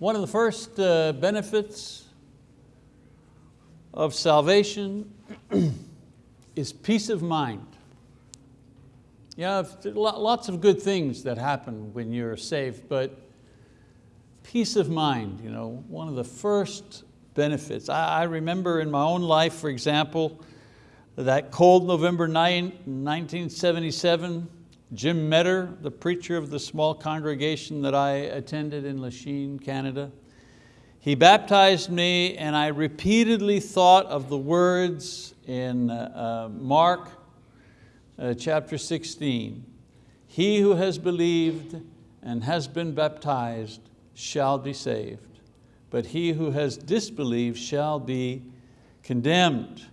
One of the first uh, benefits of salvation is peace of mind. Yeah, lots of good things that happen when you're saved, but peace of mind, you know, one of the first benefits. I, I remember in my own life, for example, that cold November 9, 1977, Jim Metter, the preacher of the small congregation that I attended in Lachine, Canada, he baptized me and I repeatedly thought of the words in uh, uh, Mark uh, chapter 16. He who has believed and has been baptized shall be saved, but he who has disbelieved shall be condemned.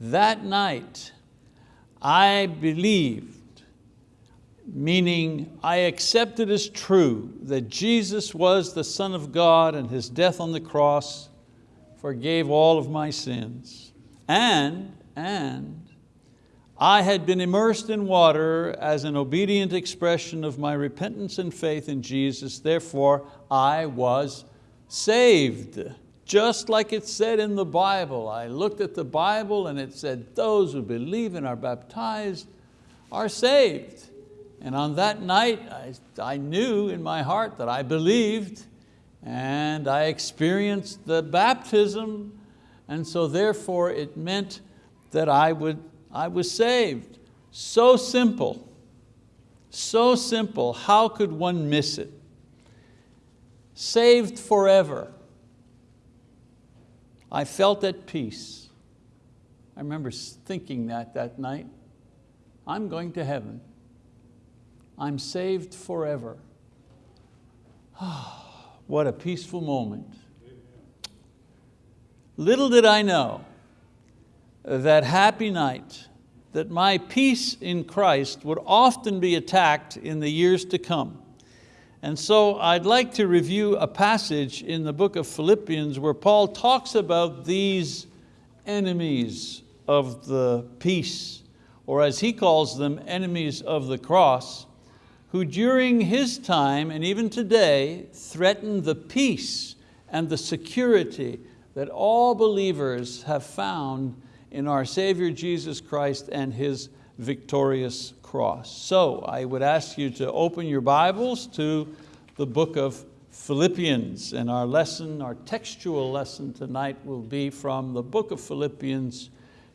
That night, I believed meaning I accepted as true that Jesus was the Son of God and His death on the cross forgave all of my sins. And, and I had been immersed in water as an obedient expression of my repentance and faith in Jesus, therefore I was saved. Just like it said in the Bible. I looked at the Bible and it said, those who believe and are baptized are saved. And on that night, I, I knew in my heart that I believed and I experienced the baptism and so therefore it meant that I, would, I was saved. So simple, so simple, how could one miss it? Saved forever. I felt at peace. I remember thinking that that night. I'm going to heaven. I'm saved forever. what a peaceful moment. Little did I know that happy night that my peace in Christ would often be attacked in the years to come. And so I'd like to review a passage in the book of Philippians where Paul talks about these enemies of the peace, or as he calls them, enemies of the cross, who during his time and even today threaten the peace and the security that all believers have found in our Savior Jesus Christ and His victorious cross. So I would ask you to open your Bibles to the book of Philippians and our lesson, our textual lesson tonight will be from the book of Philippians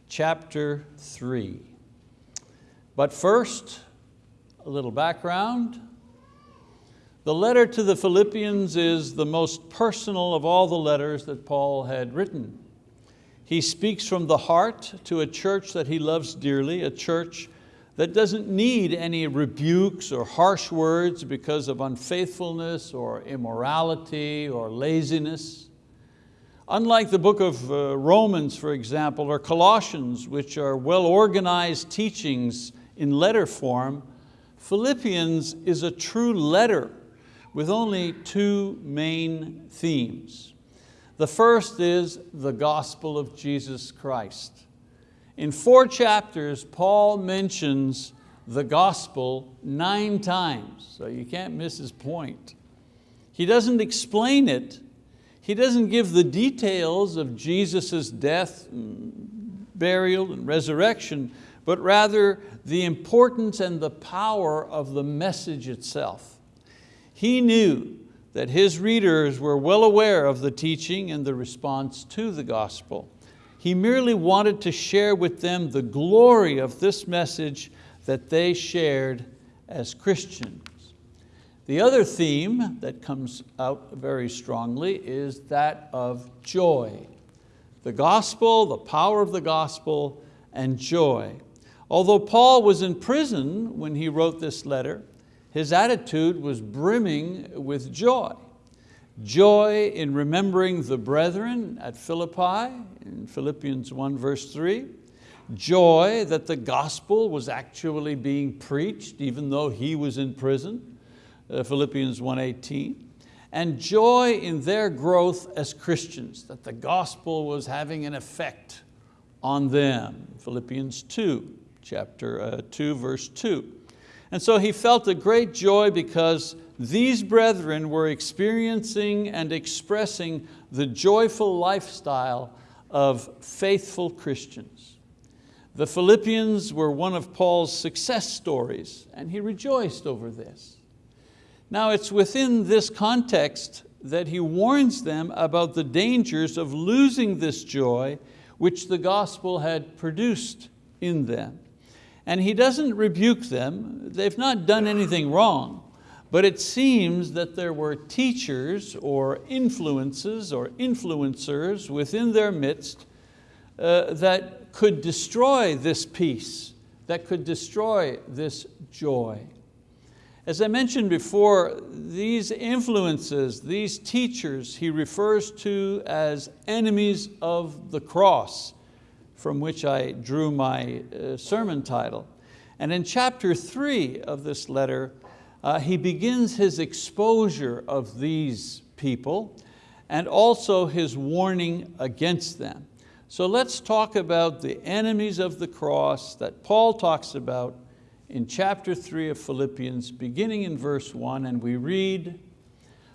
chapter three. But first, a little background. The letter to the Philippians is the most personal of all the letters that Paul had written. He speaks from the heart to a church that he loves dearly, a church that doesn't need any rebukes or harsh words because of unfaithfulness or immorality or laziness. Unlike the book of uh, Romans, for example, or Colossians, which are well-organized teachings in letter form, Philippians is a true letter with only two main themes. The first is the gospel of Jesus Christ. In four chapters, Paul mentions the gospel nine times, so you can't miss his point. He doesn't explain it. He doesn't give the details of Jesus' death, mm, burial, and resurrection, but rather the importance and the power of the message itself. He knew that his readers were well aware of the teaching and the response to the gospel. He merely wanted to share with them the glory of this message that they shared as Christians. The other theme that comes out very strongly is that of joy. The gospel, the power of the gospel, and joy. Although Paul was in prison when he wrote this letter, his attitude was brimming with joy. Joy in remembering the brethren at Philippi, in Philippians 1 verse 3. Joy that the gospel was actually being preached even though he was in prison, uh, Philippians 1.18. And joy in their growth as Christians, that the gospel was having an effect on them, Philippians 2 chapter uh, 2, verse 2. And so he felt a great joy because these brethren were experiencing and expressing the joyful lifestyle of faithful Christians. The Philippians were one of Paul's success stories and he rejoiced over this. Now it's within this context that he warns them about the dangers of losing this joy which the gospel had produced in them. And he doesn't rebuke them, they've not done anything wrong, but it seems that there were teachers or influences or influencers within their midst uh, that could destroy this peace, that could destroy this joy. As I mentioned before, these influences, these teachers, he refers to as enemies of the cross from which I drew my uh, sermon title. And in chapter three of this letter, uh, he begins his exposure of these people and also his warning against them. So let's talk about the enemies of the cross that Paul talks about in chapter three of Philippians, beginning in verse one, and we read,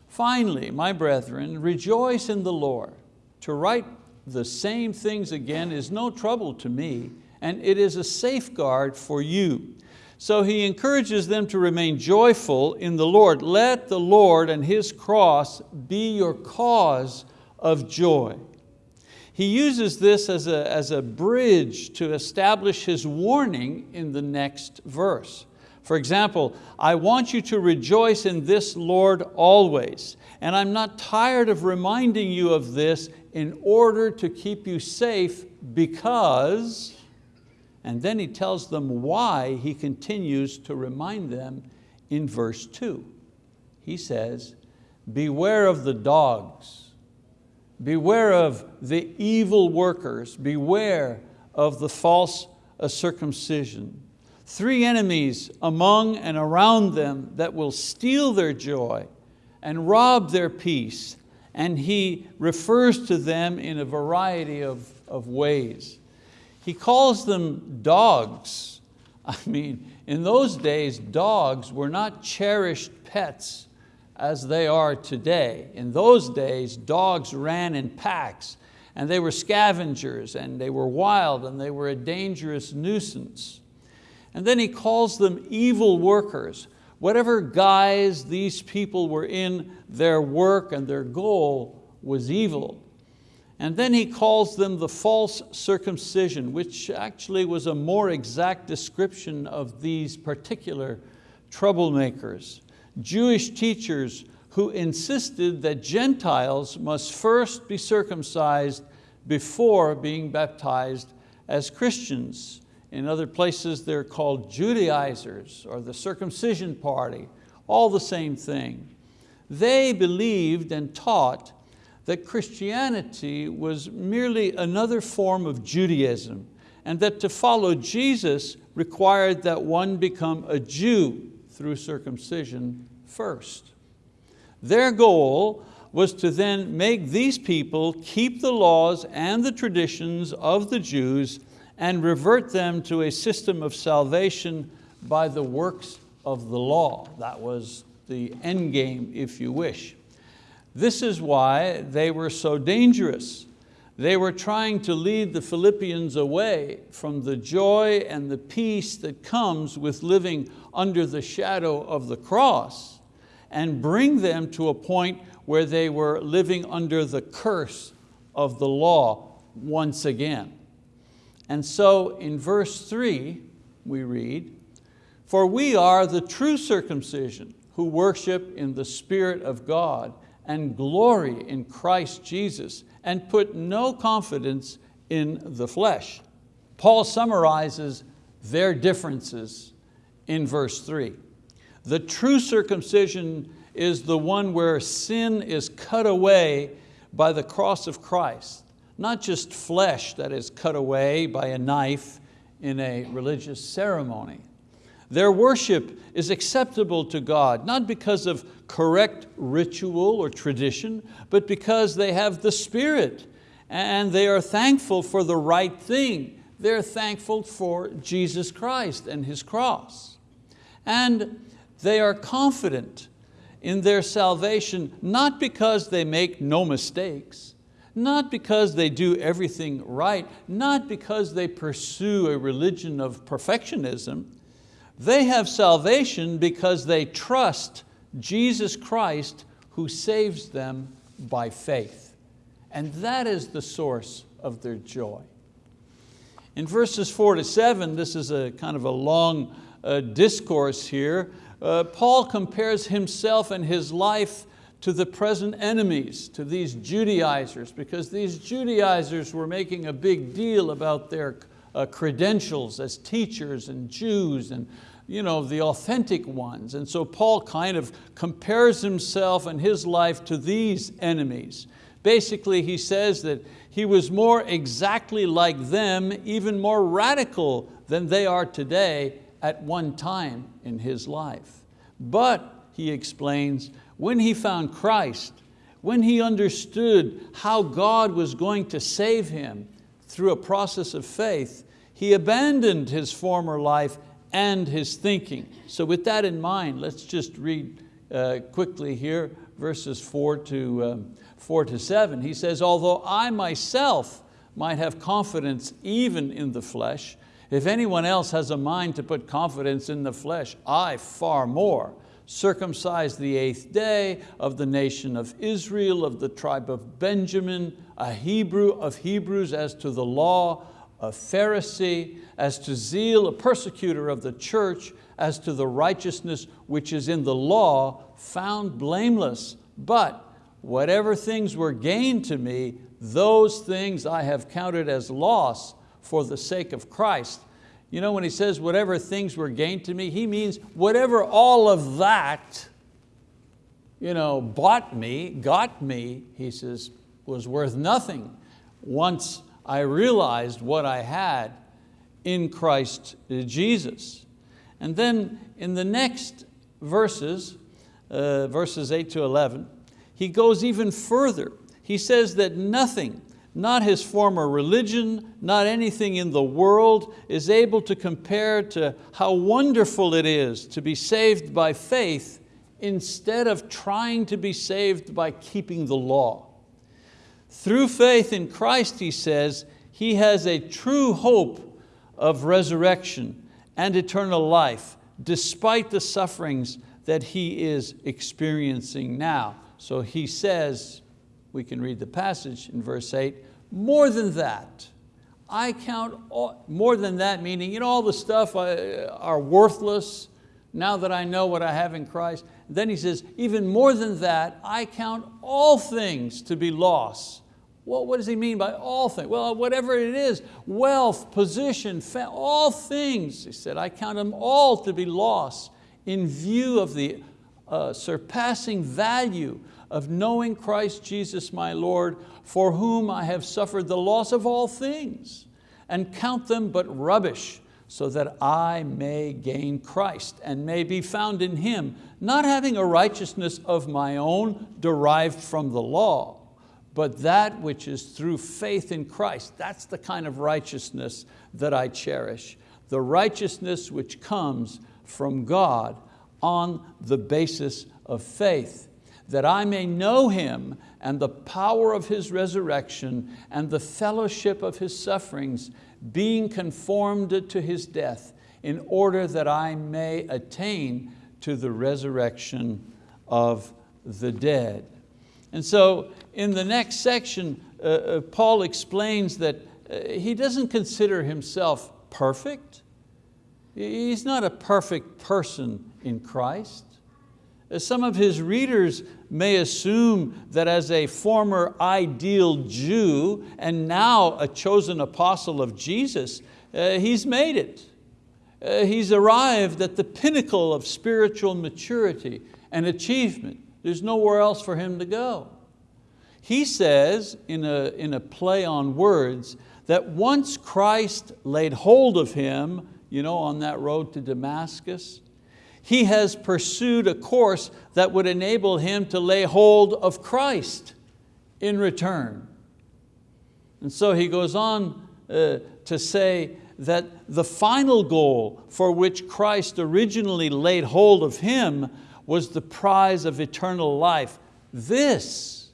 Finally, my brethren, rejoice in the Lord. To write the same things again is no trouble to me, and it is a safeguard for you. So he encourages them to remain joyful in the Lord. Let the Lord and His cross be your cause of joy. He uses this as a, as a bridge to establish his warning in the next verse. For example, I want you to rejoice in this Lord always. And I'm not tired of reminding you of this in order to keep you safe because, and then he tells them why he continues to remind them in verse two. He says, beware of the dogs, beware of the evil workers, beware of the false circumcision. Three enemies among and around them that will steal their joy and rob their peace and he refers to them in a variety of, of ways. He calls them dogs. I mean, in those days, dogs were not cherished pets as they are today. In those days, dogs ran in packs and they were scavengers and they were wild and they were a dangerous nuisance. And then he calls them evil workers Whatever guise these people were in, their work and their goal was evil. And then he calls them the false circumcision, which actually was a more exact description of these particular troublemakers. Jewish teachers who insisted that Gentiles must first be circumcised before being baptized as Christians. In other places they're called Judaizers or the circumcision party, all the same thing. They believed and taught that Christianity was merely another form of Judaism and that to follow Jesus required that one become a Jew through circumcision first. Their goal was to then make these people keep the laws and the traditions of the Jews and revert them to a system of salvation by the works of the law. That was the end game, if you wish. This is why they were so dangerous. They were trying to lead the Philippians away from the joy and the peace that comes with living under the shadow of the cross and bring them to a point where they were living under the curse of the law once again. And so in verse three, we read, for we are the true circumcision who worship in the Spirit of God and glory in Christ Jesus and put no confidence in the flesh. Paul summarizes their differences in verse three. The true circumcision is the one where sin is cut away by the cross of Christ not just flesh that is cut away by a knife in a religious ceremony. Their worship is acceptable to God, not because of correct ritual or tradition, but because they have the Spirit and they are thankful for the right thing. They're thankful for Jesus Christ and His cross. And they are confident in their salvation, not because they make no mistakes, not because they do everything right, not because they pursue a religion of perfectionism. They have salvation because they trust Jesus Christ who saves them by faith. And that is the source of their joy. In verses four to seven, this is a kind of a long uh, discourse here, uh, Paul compares himself and his life to the present enemies, to these Judaizers, because these Judaizers were making a big deal about their uh, credentials as teachers and Jews and you know, the authentic ones. And so Paul kind of compares himself and his life to these enemies. Basically, he says that he was more exactly like them, even more radical than they are today at one time in his life. But, he explains, when he found Christ, when he understood how God was going to save him through a process of faith, he abandoned his former life and his thinking. So with that in mind, let's just read uh, quickly here, verses four to, um, four to seven. He says, although I myself might have confidence even in the flesh, if anyone else has a mind to put confidence in the flesh, I far more circumcised the eighth day of the nation of Israel, of the tribe of Benjamin, a Hebrew of Hebrews as to the law, a Pharisee, as to zeal, a persecutor of the church, as to the righteousness which is in the law, found blameless. But whatever things were gained to me, those things I have counted as loss for the sake of Christ. You know, when he says whatever things were gained to me, he means whatever all of that you know, bought me, got me, he says, was worth nothing once I realized what I had in Christ Jesus. And then in the next verses, uh, verses 8 to 11, he goes even further. He says that nothing not his former religion, not anything in the world is able to compare to how wonderful it is to be saved by faith instead of trying to be saved by keeping the law. Through faith in Christ, he says, he has a true hope of resurrection and eternal life despite the sufferings that he is experiencing now. So he says, we can read the passage in verse eight, more than that, I count, all, more than that meaning, you know, all the stuff uh, are worthless now that I know what I have in Christ. Then he says, even more than that, I count all things to be loss. Well, what does he mean by all things? Well, whatever it is, wealth, position, all things, he said, I count them all to be loss in view of the uh, surpassing value of knowing Christ Jesus my Lord, for whom I have suffered the loss of all things, and count them but rubbish, so that I may gain Christ and may be found in Him, not having a righteousness of my own derived from the law, but that which is through faith in Christ. That's the kind of righteousness that I cherish. The righteousness which comes from God on the basis of faith that I may know Him and the power of His resurrection and the fellowship of His sufferings, being conformed to His death, in order that I may attain to the resurrection of the dead. And so in the next section, uh, uh Paul explains that uh, he doesn't consider himself perfect. He's not a perfect person in Christ. Some of his readers may assume that as a former ideal Jew and now a chosen apostle of Jesus, uh, he's made it. Uh, he's arrived at the pinnacle of spiritual maturity and achievement. There's nowhere else for him to go. He says in a, in a play on words that once Christ laid hold of him you know, on that road to Damascus, he has pursued a course that would enable him to lay hold of Christ in return. And so he goes on uh, to say that the final goal for which Christ originally laid hold of him was the prize of eternal life. This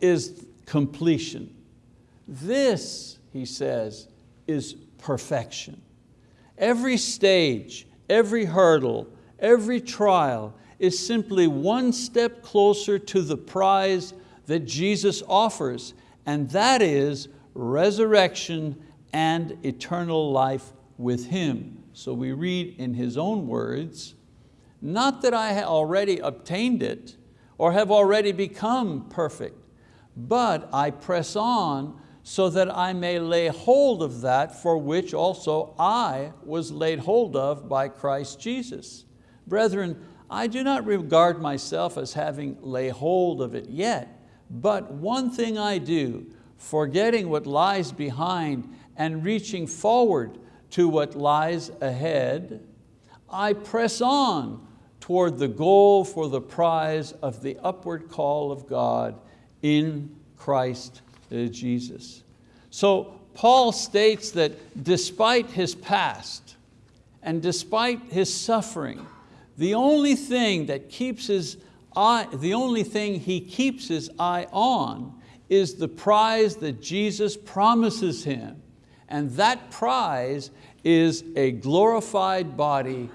is completion. This, he says, is perfection. Every stage, every hurdle, every trial is simply one step closer to the prize that Jesus offers, and that is resurrection and eternal life with Him. So we read in His own words, not that I have already obtained it or have already become perfect, but I press on so that I may lay hold of that for which also I was laid hold of by Christ Jesus. Brethren, I do not regard myself as having lay hold of it yet, but one thing I do, forgetting what lies behind and reaching forward to what lies ahead, I press on toward the goal for the prize of the upward call of God in Christ uh, Jesus. So Paul states that despite his past and despite his suffering, the only thing that keeps his eye, the only thing he keeps his eye on is the prize that Jesus promises him. And that prize is a glorified body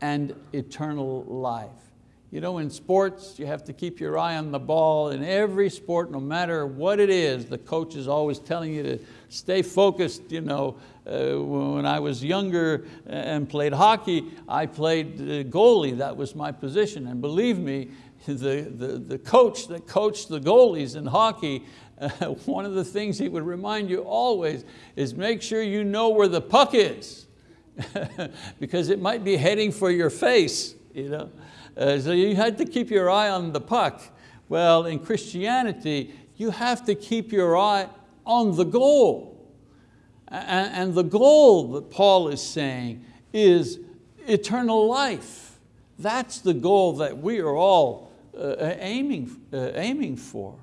and eternal life. You know, in sports, you have to keep your eye on the ball. In every sport, no matter what it is, the coach is always telling you to stay focused. You know, uh, when I was younger and played hockey, I played goalie, that was my position. And believe me, the, the, the coach that coached the goalies in hockey, uh, one of the things he would remind you always is make sure you know where the puck is because it might be heading for your face. You know? Uh, so you had to keep your eye on the puck. Well, in Christianity, you have to keep your eye on the goal. And, and the goal that Paul is saying is eternal life. That's the goal that we are all uh, aiming, uh, aiming for.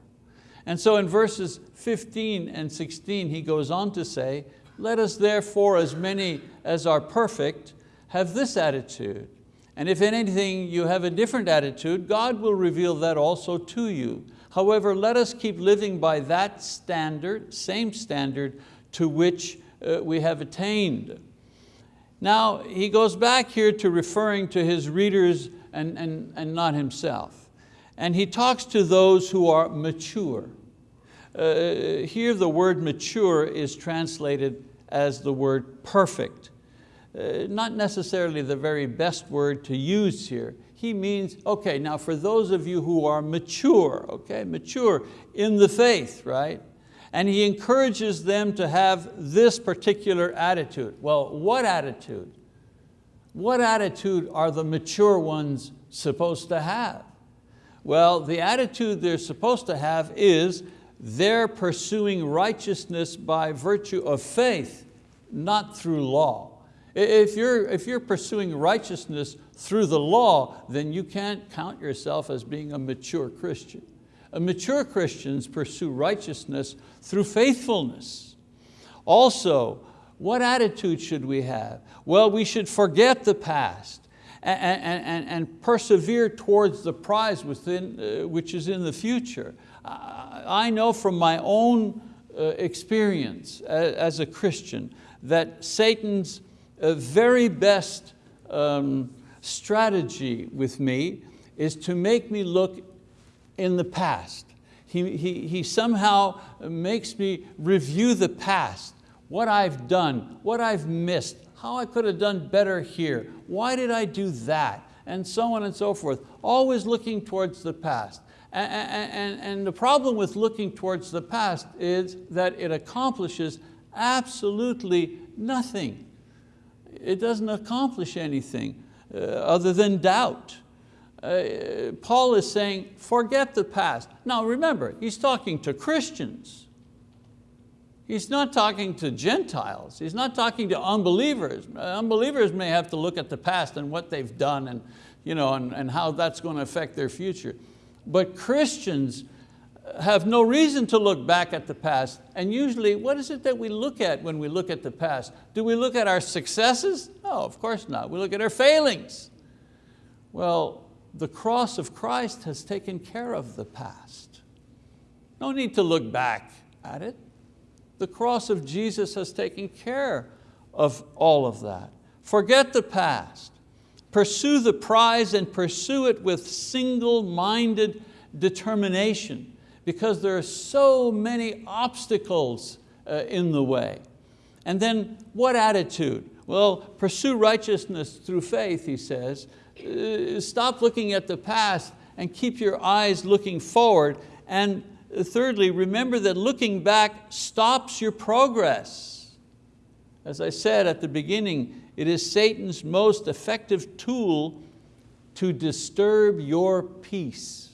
And so in verses 15 and 16, he goes on to say, let us therefore, as many as are perfect, have this attitude. And if in anything you have a different attitude, God will reveal that also to you. However, let us keep living by that standard, same standard to which uh, we have attained. Now, he goes back here to referring to his readers and, and, and not himself. And he talks to those who are mature. Uh, here the word mature is translated as the word perfect. Uh, not necessarily the very best word to use here. He means, okay, now for those of you who are mature, okay, mature in the faith, right? And he encourages them to have this particular attitude. Well, what attitude? What attitude are the mature ones supposed to have? Well, the attitude they're supposed to have is they're pursuing righteousness by virtue of faith, not through law. If you're, if you're pursuing righteousness through the law, then you can't count yourself as being a mature Christian. A mature Christians pursue righteousness through faithfulness. Also, what attitude should we have? Well, we should forget the past and, and, and persevere towards the prize within, uh, which is in the future. I know from my own uh, experience as a Christian that Satan's very best um, strategy with me is to make me look in the past. He, he, he somehow makes me review the past, what I've done, what I've missed, how I could have done better here, why did I do that, and so on and so forth, always looking towards the past. And, and, and the problem with looking towards the past is that it accomplishes absolutely nothing it doesn't accomplish anything uh, other than doubt. Uh, Paul is saying, forget the past. Now remember, he's talking to Christians. He's not talking to Gentiles. He's not talking to unbelievers. Uh, unbelievers may have to look at the past and what they've done and, you know, and, and how that's going to affect their future. But Christians, have no reason to look back at the past. And usually, what is it that we look at when we look at the past? Do we look at our successes? No, of course not. We look at our failings. Well, the cross of Christ has taken care of the past. No need to look back at it. The cross of Jesus has taken care of all of that. Forget the past. Pursue the prize and pursue it with single-minded determination because there are so many obstacles uh, in the way. And then what attitude? Well, pursue righteousness through faith, he says. Uh, stop looking at the past and keep your eyes looking forward. And thirdly, remember that looking back stops your progress. As I said at the beginning, it is Satan's most effective tool to disturb your peace.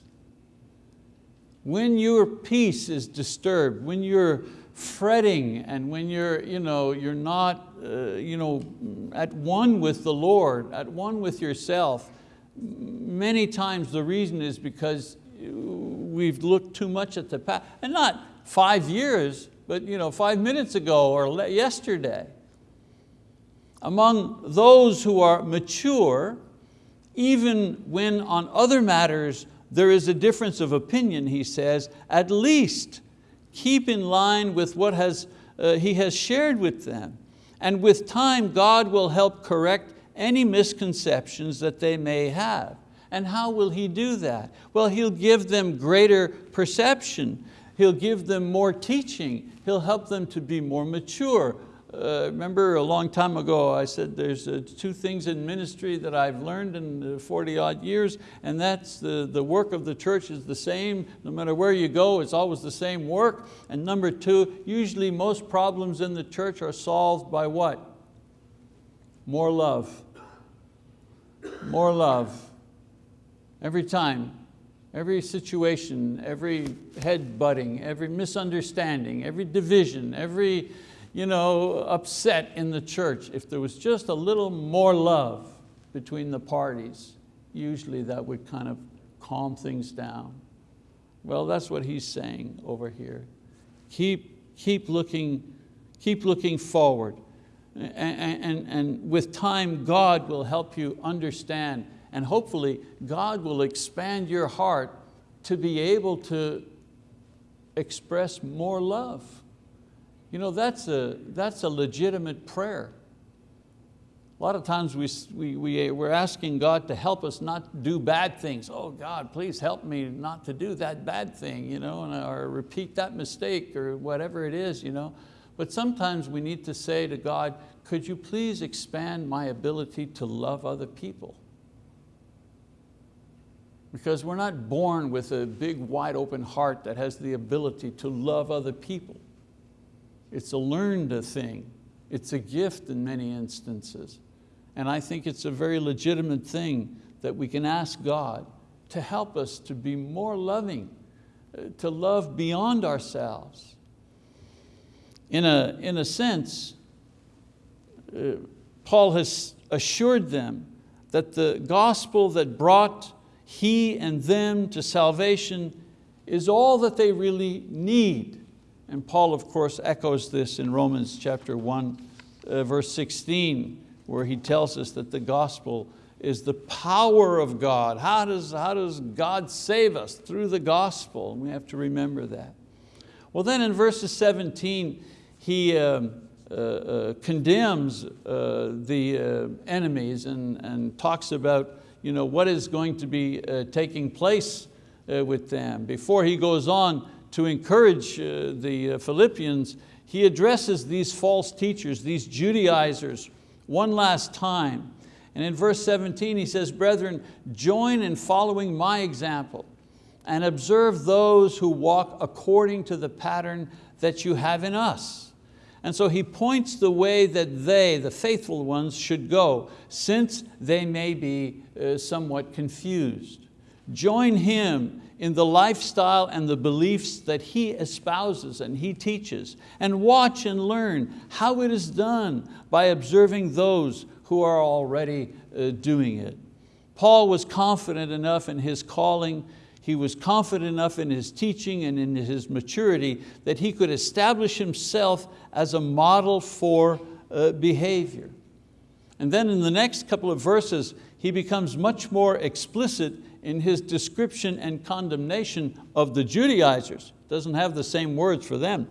When your peace is disturbed, when you're fretting and when you're, you know, you're not uh, you know, at one with the Lord, at one with yourself, many times the reason is because we've looked too much at the past. And not five years, but you know, five minutes ago or yesterday. Among those who are mature, even when on other matters there is a difference of opinion, he says, at least keep in line with what has, uh, he has shared with them. And with time, God will help correct any misconceptions that they may have. And how will He do that? Well, He'll give them greater perception. He'll give them more teaching. He'll help them to be more mature, uh, remember a long time ago I said there's uh, two things in ministry that I've learned in 40 odd years and that's the, the work of the church is the same. No matter where you go, it's always the same work. And number two, usually most problems in the church are solved by what? More love. More love. Every time, every situation, every head butting, every misunderstanding, every division, every you know, upset in the church. If there was just a little more love between the parties, usually that would kind of calm things down. Well, that's what he's saying over here. Keep, keep, looking, keep looking forward. And, and, and with time, God will help you understand and hopefully God will expand your heart to be able to express more love. You know, that's a, that's a legitimate prayer. A lot of times we, we, we, we're asking God to help us not do bad things. Oh God, please help me not to do that bad thing, you know, and, or repeat that mistake or whatever it is. You know. But sometimes we need to say to God, could you please expand my ability to love other people? Because we're not born with a big wide open heart that has the ability to love other people. It's a learned thing. It's a gift in many instances. And I think it's a very legitimate thing that we can ask God to help us to be more loving, uh, to love beyond ourselves. In a, in a sense, uh, Paul has assured them that the gospel that brought he and them to salvation is all that they really need and Paul, of course, echoes this in Romans chapter 1, uh, verse 16, where he tells us that the gospel is the power of God. How does, how does God save us? Through the gospel, and we have to remember that. Well then in verses 17, he um, uh, uh, condemns uh, the uh, enemies and, and talks about you know, what is going to be uh, taking place with them. Before he goes on to encourage uh, the uh, Philippians, he addresses these false teachers, these Judaizers, one last time. And in verse 17 he says, brethren, join in following my example and observe those who walk according to the pattern that you have in us. And so he points the way that they, the faithful ones, should go, since they may be uh, somewhat confused. Join him in the lifestyle and the beliefs that he espouses and he teaches, and watch and learn how it is done by observing those who are already uh, doing it. Paul was confident enough in his calling. he was confident enough in his teaching and in his maturity that he could establish himself as a model for uh, behavior. And then in the next couple of verses, he becomes much more explicit in his description and condemnation of the Judaizers. Doesn't have the same words for them.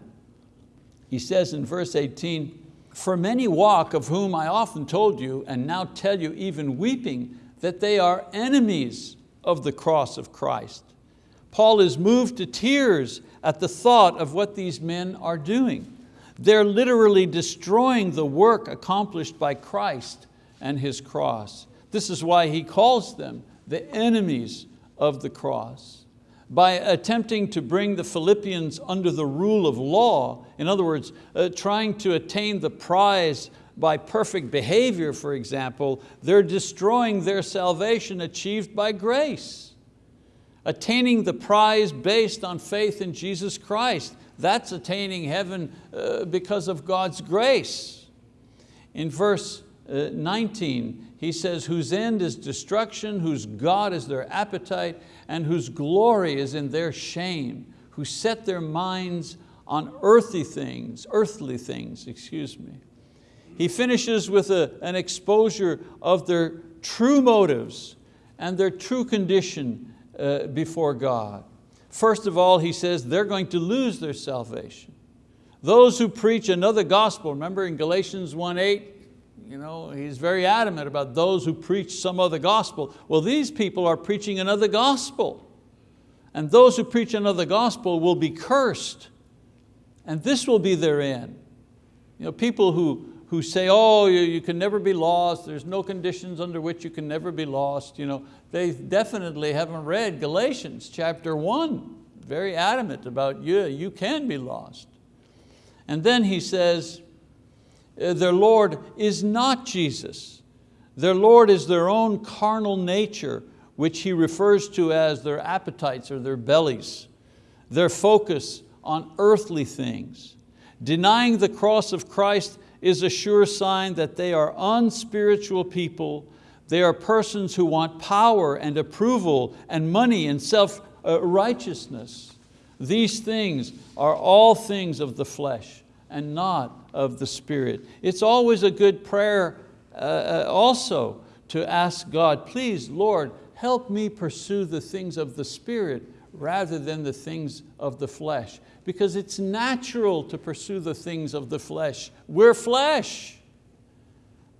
He says in verse 18, for many walk of whom I often told you and now tell you even weeping that they are enemies of the cross of Christ. Paul is moved to tears at the thought of what these men are doing. They're literally destroying the work accomplished by Christ and His cross. This is why he calls them the enemies of the cross. By attempting to bring the Philippians under the rule of law, in other words, uh, trying to attain the prize by perfect behavior, for example, they're destroying their salvation achieved by grace. Attaining the prize based on faith in Jesus Christ, that's attaining heaven uh, because of God's grace. In verse uh, 19, he says, whose end is destruction, whose God is their appetite, and whose glory is in their shame, who set their minds on earthly things, earthly things, excuse me. He finishes with a, an exposure of their true motives and their true condition uh, before God. First of all, he says they're going to lose their salvation. Those who preach another gospel, remember in Galatians 1.8, you know, he's very adamant about those who preach some other gospel. Well, these people are preaching another gospel. And those who preach another gospel will be cursed. And this will be their end. You know, people who, who say, oh, you, you can never be lost, there's no conditions under which you can never be lost, you know, they definitely haven't read Galatians chapter one, very adamant about you, you can be lost. And then he says, Uh, their Lord is not Jesus. Their Lord is their own carnal nature, which he refers to as their appetites or their bellies, their focus on earthly things. Denying the cross of Christ is a sure sign that they are unspiritual people. They are persons who want power and approval and money and self-righteousness. Uh, These things are all things of the flesh and not of the Spirit. It's always a good prayer uh, uh also to ask God, please Lord, help me pursue the things of the Spirit rather than the things of the flesh because it's natural to pursue the things of the flesh. We're flesh.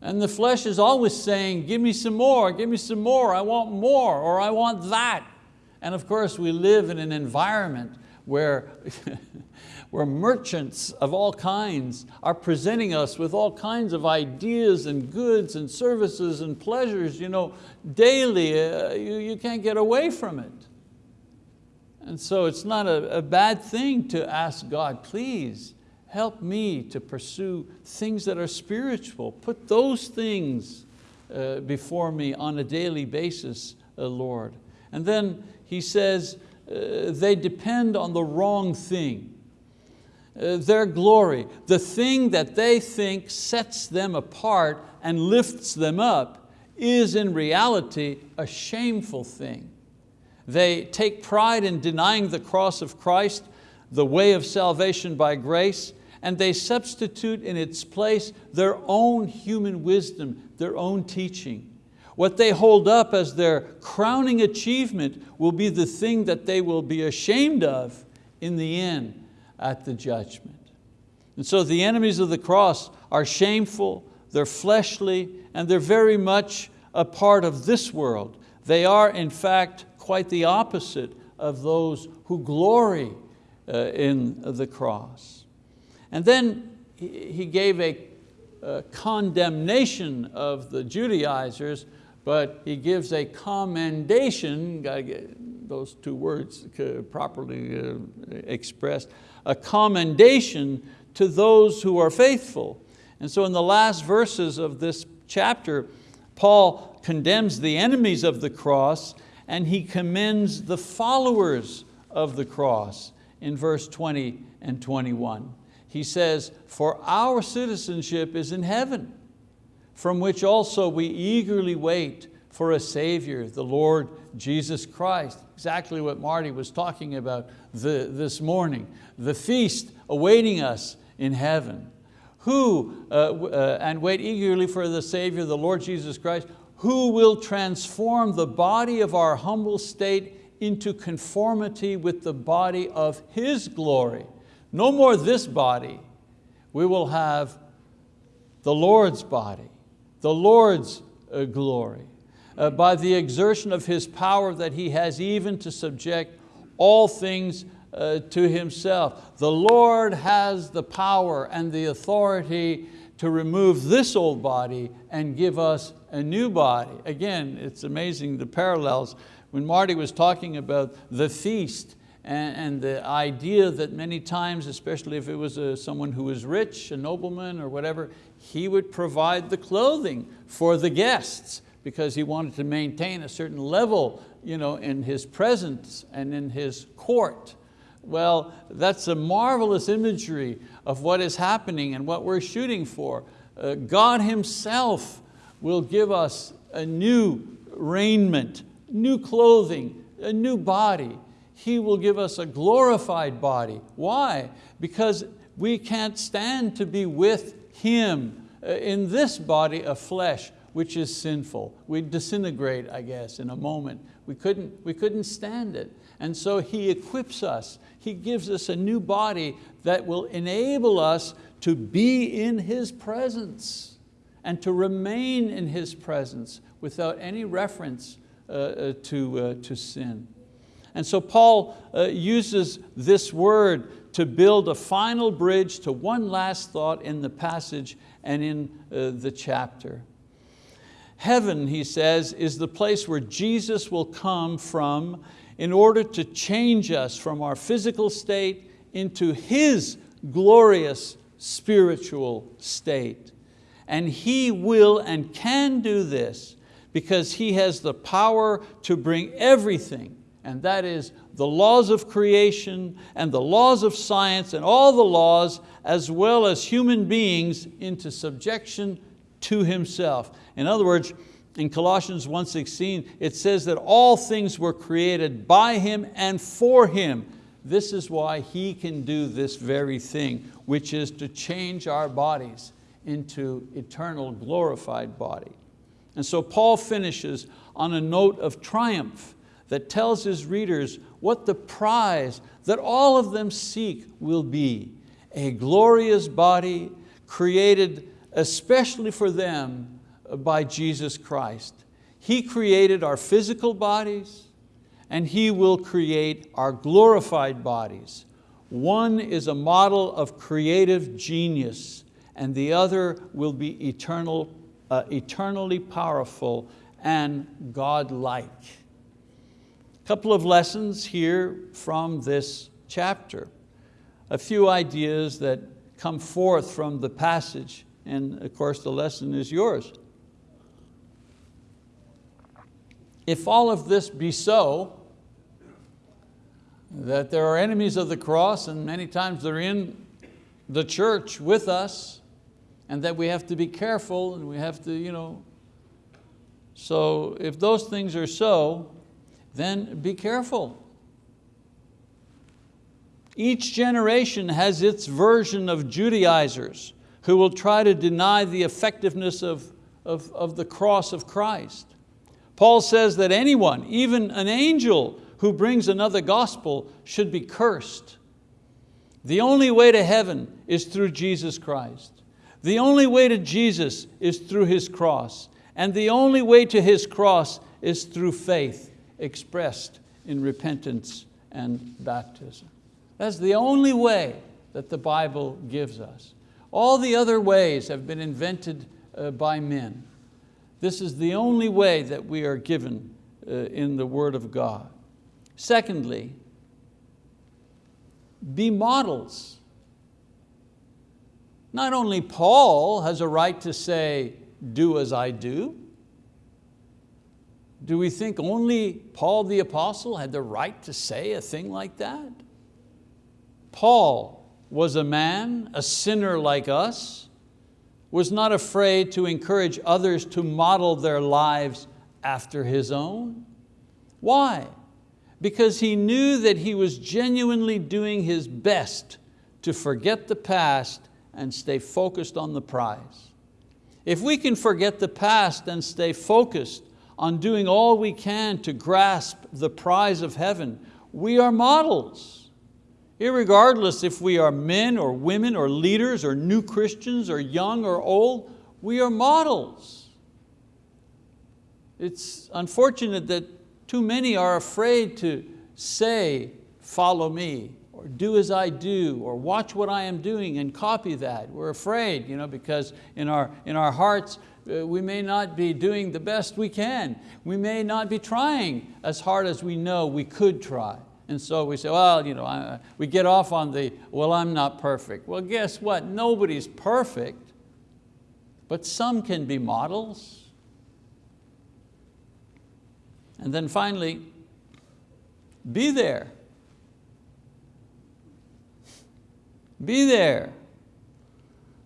And the flesh is always saying, give me some more, give me some more, I want more, or I want that. And of course we live in an environment where, where merchants of all kinds are presenting us with all kinds of ideas and goods and services and pleasures you know, daily. Uh, you, you can't get away from it. And so it's not a, a bad thing to ask God, please help me to pursue things that are spiritual. Put those things uh, before me on a daily basis, uh, Lord. And then he says, uh, they depend on the wrong thing. Uh, their glory, the thing that they think sets them apart and lifts them up is in reality a shameful thing. They take pride in denying the cross of Christ, the way of salvation by grace, and they substitute in its place their own human wisdom, their own teaching. What they hold up as their crowning achievement will be the thing that they will be ashamed of in the end at the judgment. And so the enemies of the cross are shameful, they're fleshly, and they're very much a part of this world. They are in fact quite the opposite of those who glory uh, in the cross. And then he gave a, a condemnation of the Judaizers, but he gives a commendation, those two words properly uh, expressed, a commendation to those who are faithful. And so in the last verses of this chapter, Paul condemns the enemies of the cross and he commends the followers of the cross in verse 20 and 21. He says, for our citizenship is in heaven, from which also we eagerly wait for a Savior, the Lord Jesus Christ. Exactly what Marty was talking about the, this morning. The feast awaiting us in heaven. Who, uh, uh, and wait eagerly for the Savior, the Lord Jesus Christ, who will transform the body of our humble state into conformity with the body of His glory. No more this body, we will have the Lord's body, the Lord's uh, glory. Uh, by the exertion of His power that He has even to subject all things uh, to Himself. The Lord has the power and the authority to remove this old body and give us a new body. Again, it's amazing the parallels. When Marty was talking about the feast and, and the idea that many times, especially if it was a, someone who was rich, a nobleman or whatever, he would provide the clothing for the guests because he wanted to maintain a certain level you know, in his presence and in his court. Well, that's a marvelous imagery of what is happening and what we're shooting for. Uh, God Himself will give us a new raiment, new clothing, a new body. He will give us a glorified body. Why? Because we can't stand to be with Him uh, in this body of flesh, which is sinful. We'd disintegrate, I guess, in a moment. We couldn't, we couldn't stand it. And so He equips us. He gives us a new body that will enable us to be in His presence and to remain in His presence without any reference uh, uh to, uh, to sin. And so Paul uh, uses this word to build a final bridge to one last thought in the passage and in uh, the chapter. Heaven, he says, is the place where Jesus will come from in order to change us from our physical state into His glorious spiritual state. And He will and can do this because He has the power to bring everything and that is the laws of creation and the laws of science and all the laws as well as human beings into subjection to Himself. In other words, in Colossians 1.16, it says that all things were created by Him and for Him. This is why He can do this very thing, which is to change our bodies into eternal glorified body. And so Paul finishes on a note of triumph that tells his readers what the prize that all of them seek will be, a glorious body created especially for them by Jesus Christ. He created our physical bodies and He will create our glorified bodies. One is a model of creative genius and the other will be eternal, uh, eternally powerful and God-like couple of lessons here from this chapter. A few ideas that come forth from the passage, and of course the lesson is yours. If all of this be so, that there are enemies of the cross and many times they're in the church with us and that we have to be careful and we have to, you know, so if those things are so, then be careful. Each generation has its version of Judaizers who will try to deny the effectiveness of, of, of the cross of Christ. Paul says that anyone, even an angel who brings another gospel should be cursed. The only way to heaven is through Jesus Christ. The only way to Jesus is through His cross. And the only way to His cross is through faith expressed in repentance and baptism. That's the only way that the Bible gives us. All the other ways have been invented uh, by men. This is the only way that we are given uh, in the word of God. Secondly, be models. Not only Paul has a right to say, do as I do, do we think only Paul the apostle had the right to say a thing like that? Paul was a man, a sinner like us, was not afraid to encourage others to model their lives after his own. Why? Because he knew that he was genuinely doing his best to forget the past and stay focused on the prize. If we can forget the past and stay focused on doing all we can to grasp the prize of heaven, we are models. Irregardless if we are men or women or leaders or new Christians or young or old, we are models. It's unfortunate that too many are afraid to say, follow me, or do as I do, or watch what I am doing and copy that. We're afraid you know, because in our, in our hearts uh, we may not be doing the best we can. We may not be trying as hard as we know we could try. And so we say, well, you know, I, we get off on the, well, I'm not perfect. Well, guess what? Nobody's perfect, but some can be models. And then finally, be there. Be there.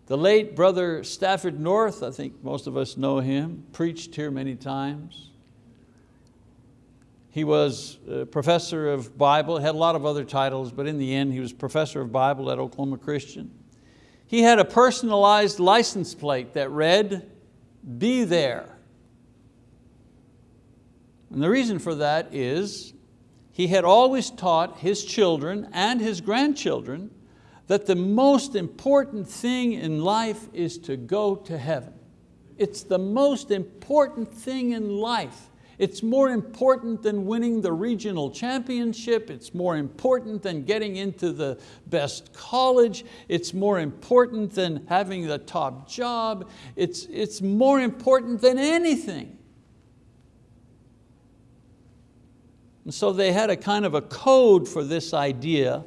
The late brother Stafford North, I think most of us know him, preached here many times. He was a professor of Bible, had a lot of other titles, but in the end he was professor of Bible at Oklahoma Christian. He had a personalized license plate that read, be there. And the reason for that is he had always taught his children and his grandchildren that the most important thing in life is to go to heaven. It's the most important thing in life. It's more important than winning the regional championship. It's more important than getting into the best college. It's more important than having the top job. It's, it's more important than anything. And so they had a kind of a code for this idea.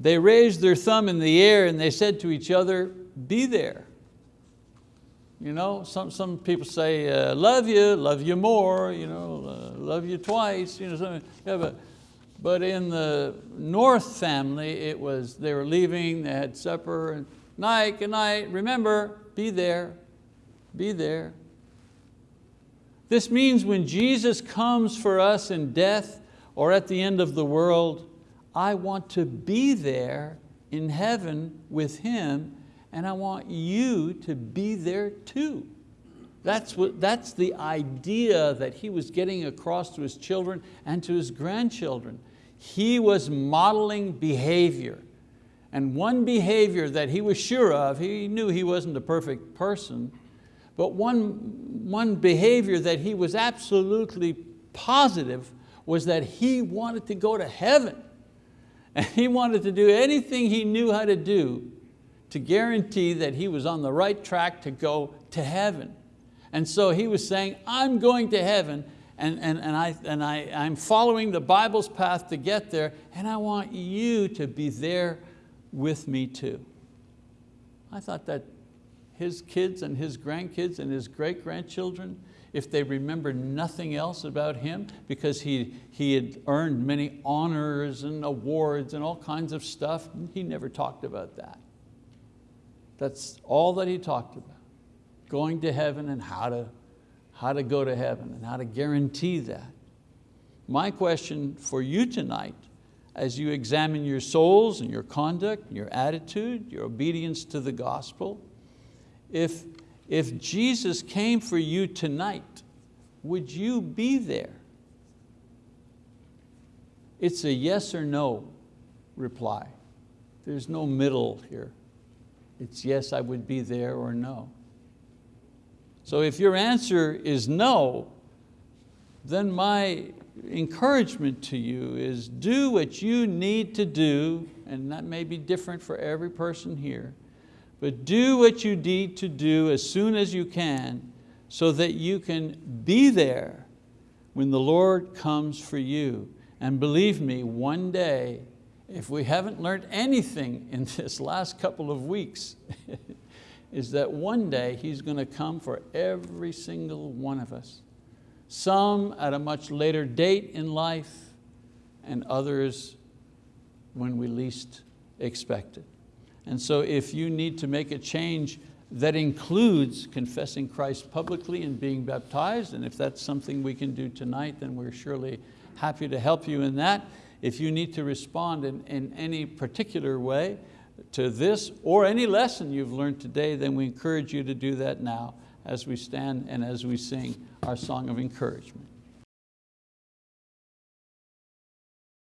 They raised their thumb in the air and they said to each other, be there. You know, some, some people say, uh, love you, love you more, you know, uh, love you twice. You know, something. Yeah, but, but in the North family, it was, they were leaving, they had supper, and night, good night, remember, be there, be there. This means when Jesus comes for us in death or at the end of the world, I want to be there in heaven with Him and I want you to be there too. That's, what, that's the idea that he was getting across to his children and to his grandchildren. He was modeling behavior. And one behavior that he was sure of, he knew he wasn't a perfect person, but one, one behavior that he was absolutely positive was that he wanted to go to heaven. And he wanted to do anything he knew how to do to guarantee that he was on the right track to go to heaven. And so he was saying, I'm going to heaven and, and, and, I, and I, I'm following the Bible's path to get there and I want you to be there with me too. I thought that his kids and his grandkids and his great-grandchildren, if they remember nothing else about him, because he, he had earned many honors and awards and all kinds of stuff, he never talked about that. That's all that he talked about, going to heaven and how to, how to go to heaven and how to guarantee that. My question for you tonight, as you examine your souls and your conduct, your attitude, your obedience to the gospel, if, if Jesus came for you tonight, would you be there? It's a yes or no reply. There's no middle here. It's yes, I would be there or no. So if your answer is no, then my encouragement to you is do what you need to do, and that may be different for every person here, but do what you need to do as soon as you can so that you can be there when the Lord comes for you. And believe me, one day, if we haven't learned anything in this last couple of weeks, is that one day He's going to come for every single one of us. Some at a much later date in life, and others when we least expect it. And so if you need to make a change that includes confessing Christ publicly and being baptized. And if that's something we can do tonight, then we're surely happy to help you in that. If you need to respond in, in any particular way to this or any lesson you've learned today, then we encourage you to do that now as we stand and as we sing our song of encouragement.